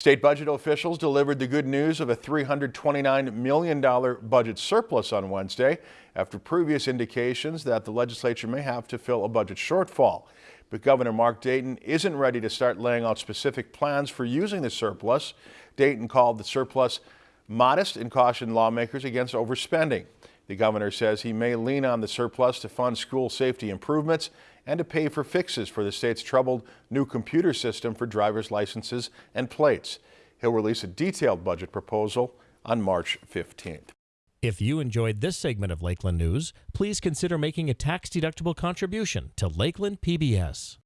State budget officials delivered the good news of a $329 million budget surplus on Wednesday after previous indications that the legislature may have to fill a budget shortfall. But Governor Mark Dayton isn't ready to start laying out specific plans for using the surplus. Dayton called the surplus modest and cautioned lawmakers against overspending. The governor says he may lean on the surplus to fund school safety improvements and to pay for fixes for the state's troubled new computer system for driver's licenses and plates. He'll release a detailed budget proposal on March 15th. If you enjoyed this segment of Lakeland News, please consider making a tax-deductible contribution to Lakeland PBS.